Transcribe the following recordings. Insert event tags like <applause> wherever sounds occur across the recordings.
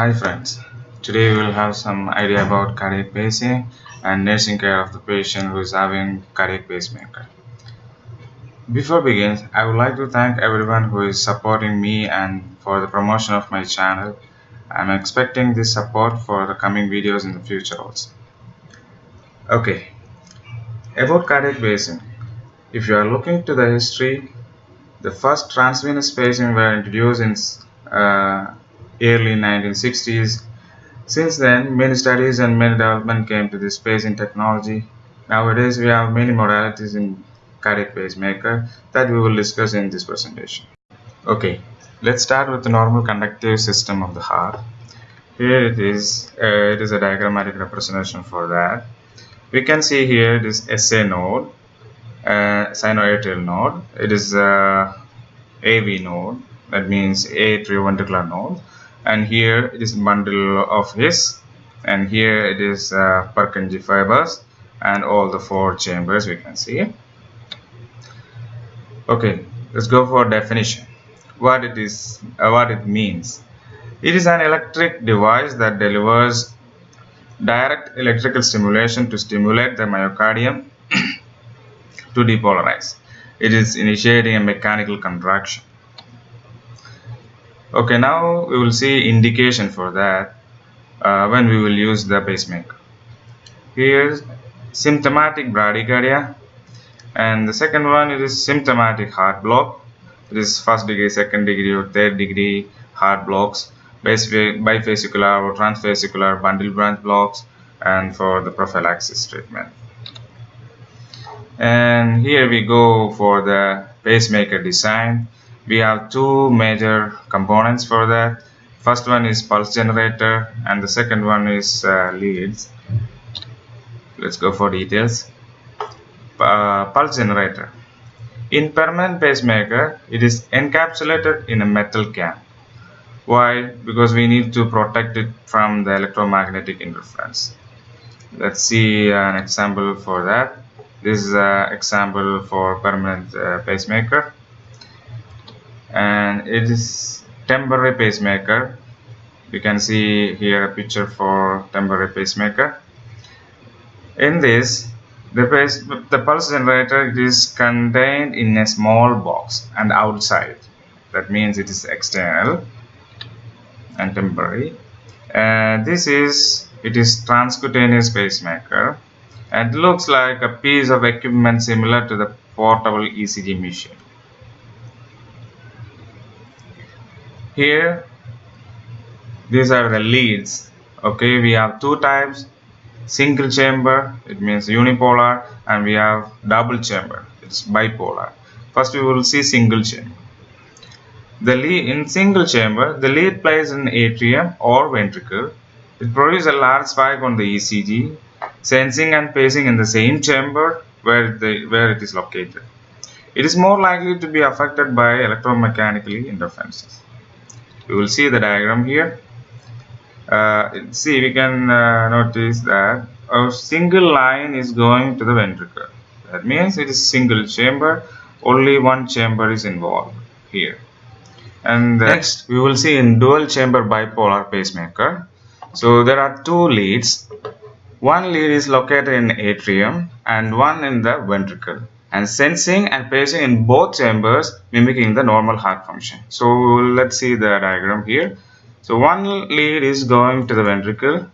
Hi friends, today we will have some idea about cardiac pacing and nursing care of the patient who is having cardiac pacemaker. Before begins, I would like to thank everyone who is supporting me and for the promotion of my channel. I'm expecting this support for the coming videos in the future also. Okay, about cardiac pacing. If you are looking to the history, the first transvenous pacing were introduced in uh, early 1960s. Since then, many studies and many development came to this in technology. Nowadays, we have many modalities in cardiac pacemaker that we will discuss in this presentation. Okay, let's start with the normal conductive system of the heart. Here it is, uh, it is a diagrammatic representation for that. We can see here this SA node, uh, sinoatrial node. It is a AV node, that means atrioventricular node and here it is bundle of His. And here it is uh, Purkinje fibers and all the four chambers we can see. Okay let's go for definition. What it is uh, what it means. It is an electric device that delivers direct electrical stimulation to stimulate the myocardium <clears throat> to depolarize. It is initiating a mechanical contraction okay now we will see indication for that uh, when we will use the pacemaker. Here's symptomatic bradycardia and the second one it is symptomatic heart block. It is first degree second degree or third degree heart blocks. Bifascicular or trifascicular bundle branch blocks and for the prophylaxis treatment. And here we go for the pacemaker design we have two major components for that. First one is pulse generator and the second one is uh, leads. Let's go for details. Uh, pulse generator. In permanent pacemaker it is encapsulated in a metal can. Why? Because we need to protect it from the electromagnetic interference. Let's see an example for that. This is an example for permanent uh, pacemaker and it is temporary pacemaker. You can see here a picture for temporary pacemaker. In this the, pace, the pulse generator is contained in a small box and outside. That means it is external and temporary. And this is it is transcutaneous pacemaker. And looks like a piece of equipment similar to the portable ECG machine here these are the leads. Okay we have two types single chamber it means unipolar and we have double chamber it's bipolar. First we will see single chamber. The lead in single chamber the lead plays in atrium or ventricle. It produces a large spike on the ECG sensing and pacing in the same chamber where the where it is located. It is more likely to be affected by electromechanical interferences we will see the diagram here. Uh, see we can uh, notice that a single line is going to the ventricle. That means it is single chamber. Only one chamber is involved here. And next we will see in dual chamber bipolar pacemaker. So there are two leads. One lead is located in atrium and one in the ventricle and sensing and pacing in both chambers mimicking the normal heart function. So let's see the diagram here. So one lead is going to the ventricle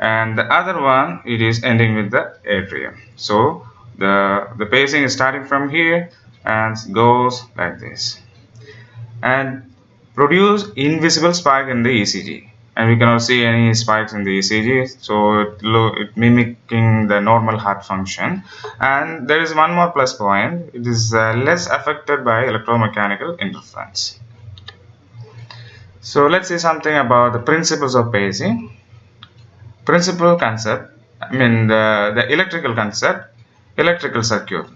and the other one it is ending with the atrium. So the, the pacing is starting from here and goes like this and produce invisible spike in the ECG and we cannot see any spikes in the ECG so it, it mimicking the normal heart function. And there is one more plus point. It is uh, less affected by electromechanical interference. So let's see something about the principles of pacing principal concept I mean the, the electrical concept electrical circuit.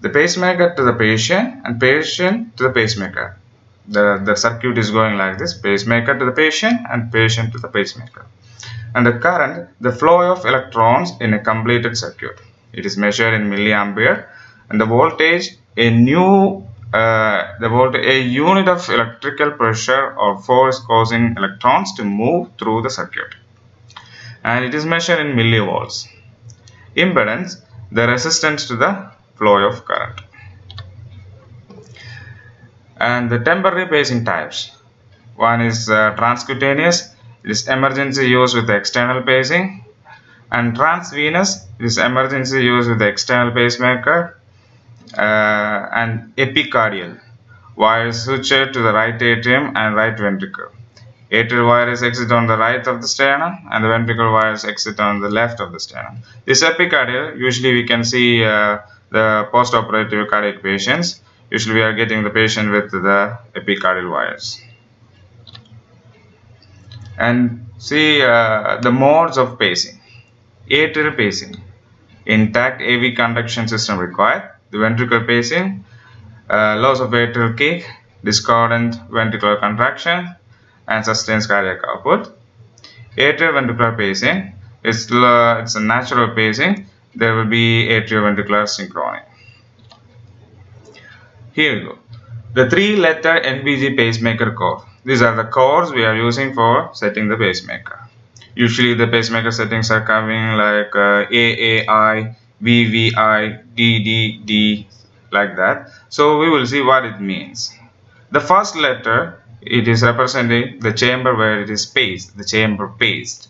The pacemaker to the patient and patient to the pacemaker the, the circuit is going like this pacemaker to the patient and patient to the pacemaker. And the current the flow of electrons in a completed circuit. It is measured in milliampere. And the voltage a new uh, the volt a unit of electrical pressure or force causing electrons to move through the circuit. And it is measured in millivolts. Impedance the resistance to the flow of current and the temporary pacing types one is uh, transcutaneous it is emergency use with external pacing and transvenous it is emergency use with the external pacemaker uh, and epicardial wires switched to the right atrium and right ventricle. Atrial wires exit on the right of the sternum and the ventricle wires exit on the left of the sternum. This epicardial, usually we can see uh, the post-operative cardiac patients. Usually we are getting the patient with the epicardial wires. And see uh, the modes of pacing. Atrial pacing. Intact AV conduction system required the ventricular pacing, uh, loss of atrial kick, discordant ventricular contraction, and sustained cardiac output. Atrial ventricular pacing is uh, it's a natural pacing. There will be atrioventricular synchrony. Here we go. The three-letter NBG pacemaker code. These are the codes we are using for setting the pacemaker. Usually the pacemaker settings are coming like uh, AAI, VVI, DDD like that. So we will see what it means. The first letter it is representing the chamber where it is paced, the chamber paced.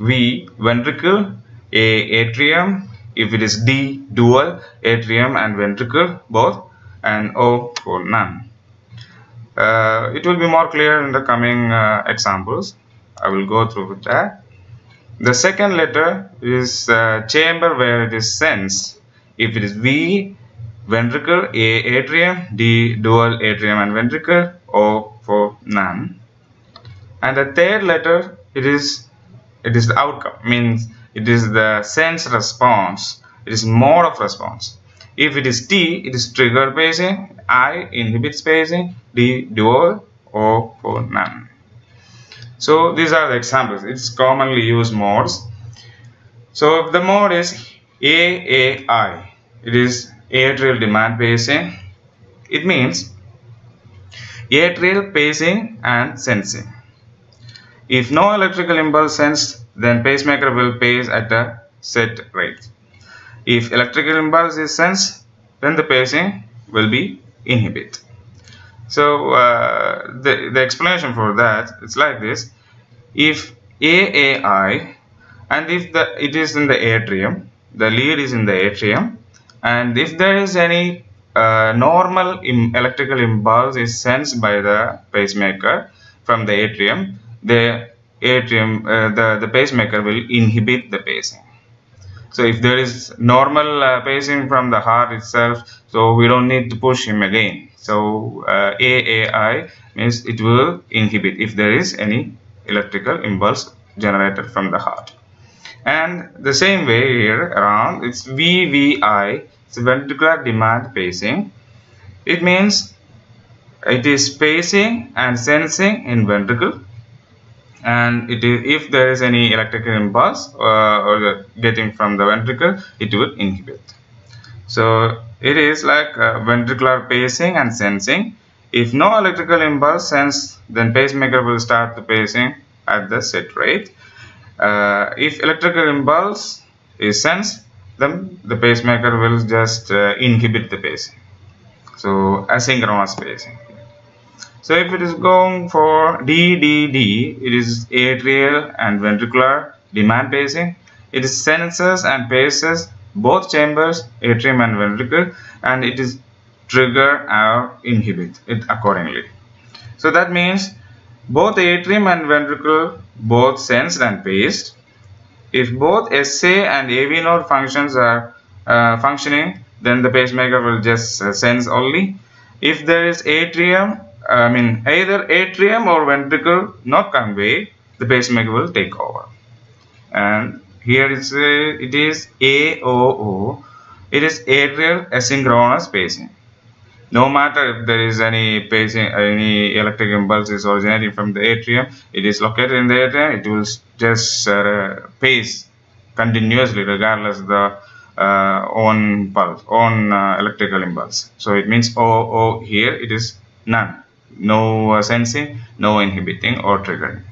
V ventricle, A atrium, if it is D dual, atrium and ventricle both and O for none. Uh, it will be more clear in the coming uh, examples. I will go through with that. The second letter is uh, chamber where it is sensed. If it is V, ventricle, A, atrium, D, dual atrium and ventricle, O for none. And the third letter, it is it is the outcome, means it is the sense response. It is mode of response. If it is T, it is trigger pacing, I inhibits pacing, D dual, O for none. So these are the examples. It's commonly used modes. So if the mode is AAI, it is atrial demand pacing. It means atrial pacing and sensing. If no electrical impulse sensed, then pacemaker will pace at a set rate. If electrical impulse is sensed, then the pacing will be inhibit. So uh, the, the explanation for that it's like this. If AAI and if the it is in the atrium, the lead is in the atrium and if there is any uh, normal Im electrical impulse is sensed by the pacemaker from the atrium, the atrium, uh, the, the pacemaker will inhibit the pacing. So if there is normal uh, pacing from the heart itself, so we don't need to push him again. So uh, AAI means it will inhibit if there is any electrical impulse generated from the heart. And the same way here around it's VVI, it's ventricular demand pacing. It means it is pacing and sensing in ventricle and it is if there is any electrical impulse uh, or getting from the ventricle it will inhibit. So it is like uh, ventricular pacing and sensing. If no electrical impulse sensed then pacemaker will start the pacing at the set rate. Uh, if electrical impulse is sensed then the pacemaker will just uh, inhibit the pacing. So asynchronous pacing so if it is going for DDD, it is atrial and ventricular demand pacing. It is senses and paces both chambers, atrium and ventricle, and it is trigger or inhibit it accordingly. So that means both atrium and ventricle both sensed and paced. If both SA and AV node functions are uh, functioning, then the pacemaker will just uh, sense only. If there is atrium I mean either atrium or ventricle not convey, the pacemaker will take over. And here a, it is AOO. It is atrial asynchronous pacing. No matter if there is any pacing, any electric impulse is originating from the atrium, it is located in the atrium. It will just uh, pace continuously regardless the uh, on pulse, on uh, electrical impulse. So it means O, O here it is none. No sensing, no inhibiting or triggering.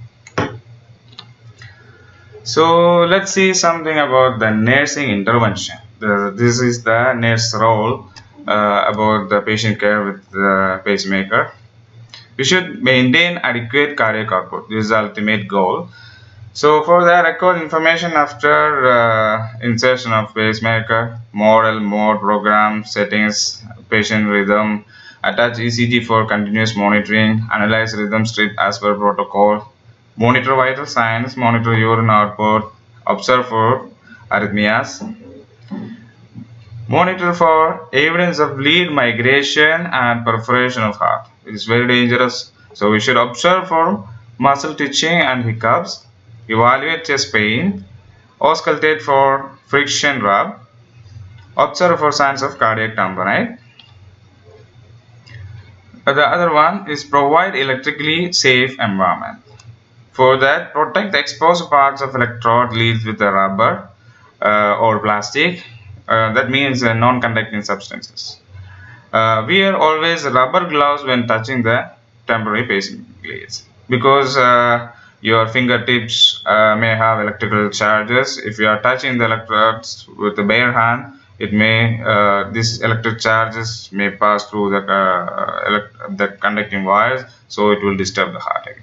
So let's see something about the nursing intervention. The, this is the nurse role uh, about the patient care with the pacemaker. We should maintain adequate cardiac output. This is the ultimate goal. So for the record information after uh, insertion of pacemaker, model, mode, program, settings, patient rhythm, attach ECG for continuous monitoring, analyze rhythm strip as per protocol, monitor vital signs, monitor urine output, observe for arrhythmias, monitor for evidence of lead migration and perforation of heart. It is very dangerous. So we should observe for muscle twitching and hiccups, evaluate chest pain, auscultate for friction rub, observe for signs of cardiac tamponade. The other one is provide electrically safe environment. For that, protect the exposed parts of electrode leads with the rubber uh, or plastic. Uh, that means uh, non-conducting substances. Uh, wear always rubber gloves when touching the temporary pacing leads because uh, your fingertips uh, may have electrical charges. If you are touching the electrodes with the bare hand, it may uh, these electric charges may pass through the uh, the conducting wires, so it will disturb the heart again.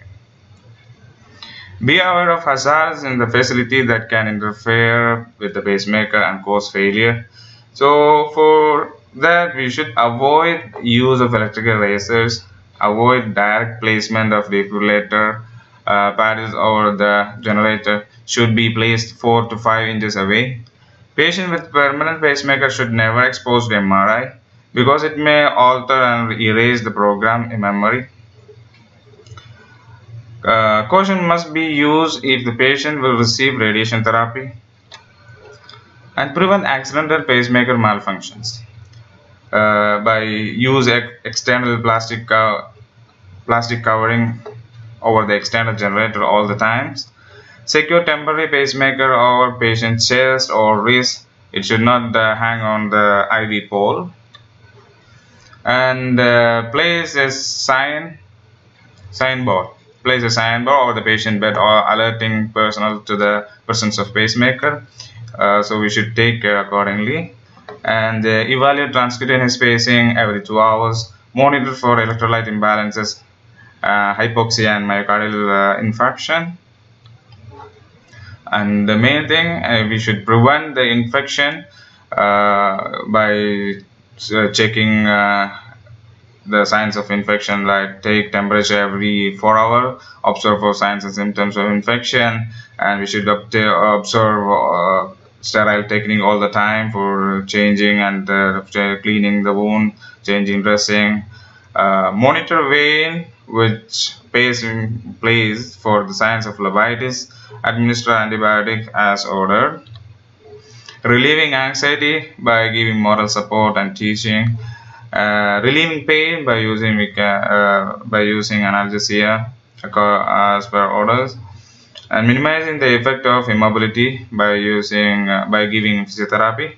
Be aware of hazards in the facility that can interfere with the pacemaker and cause failure. So for that we should avoid use of electrical razors, avoid direct placement of defibrillator uh, paddles over the generator should be placed 4 to 5 inches away. Patient with permanent pacemaker should never expose to MRI because it may alter and erase the program in memory. Uh, caution must be used if the patient will receive radiation therapy and prevent accidental pacemaker malfunctions uh, by use ex external plastic co plastic covering over the external generator all the times. Secure temporary pacemaker over patient's chest or wrist. It should not uh, hang on the IV pole. And uh, place a sign signboard place a signboard over the patient bed or alerting personnel to the presence of pacemaker. Uh, so we should take care accordingly. And uh, evaluate transcutaneous pacing every two hours. Monitor for electrolyte imbalances, uh, hypoxia and myocardial uh, infarction. And the main thing, uh, we should prevent the infection uh, by checking the signs of infection like take temperature every four hour observe for signs and symptoms of infection and we should observe uh, sterile technique all the time for changing and uh, cleaning the wound changing dressing uh, monitor vein which pays in place for the signs of phlebitis administer antibiotic as ordered. Relieving anxiety by giving moral support and teaching. Uh, relieving pain by using uh, by using analgesia as per orders. And minimizing the effect of immobility by using uh, by giving physiotherapy.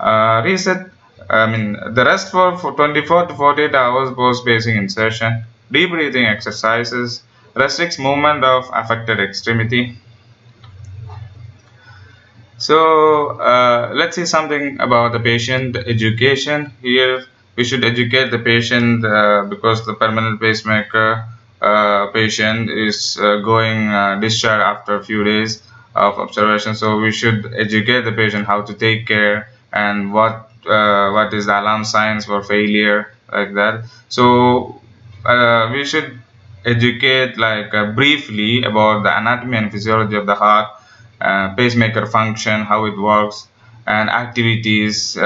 Uh, reset I mean the rest for, for 24 to 48 hours post pacing insertion deep breathing exercises restricts movement of affected extremity. So uh, let's see something about the patient education. Here we should educate the patient uh, because the permanent pacemaker uh, patient is uh, going uh, discharge after a few days of observation. So we should educate the patient how to take care and what uh, what is the alarm signs for failure like that. So uh, we should educate like briefly about the anatomy and physiology of the heart pacemaker function how it works and activities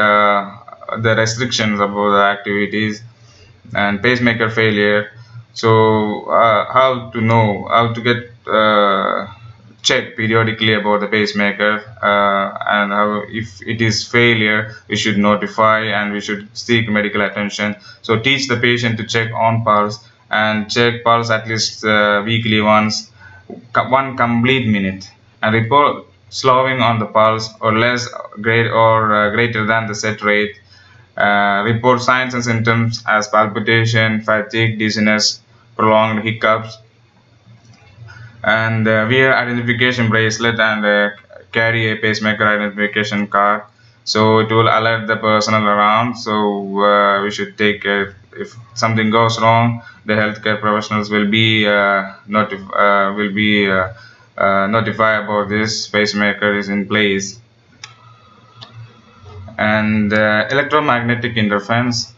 the restrictions about the activities and pacemaker failure. So uh, how to know how to get uh, check periodically about the pacemaker uh, and how if it is failure we should notify and we should seek medical attention so teach the patient to check on pulse and check pulse at least uh, weekly once one complete minute and report slowing on the pulse or less great or uh, greater than the set rate. Uh, report signs and symptoms as palpitation, fatigue, dizziness, prolonged hiccups, and uh, wear identification bracelet and uh, carry a pacemaker identification card. So it will alert the personnel around. So uh, we should take care. If something goes wrong the healthcare professionals will be uh, notif uh, will be uh, uh, notify about this. Pacemaker is in place. And electromagnetic interference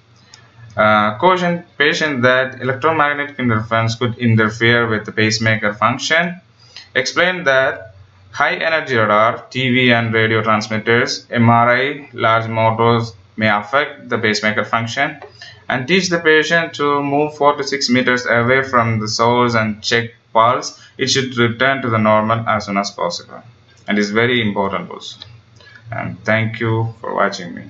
uh, caution patient that electromagnetic interference could interfere with the pacemaker function. Explain that high energy radar, TV and radio transmitters, MRI, large motors may affect the pacemaker function and teach the patient to move 4 to 6 meters away from the source and check pulse. It should return to the normal as soon as possible and is very important also. And thank you for watching me.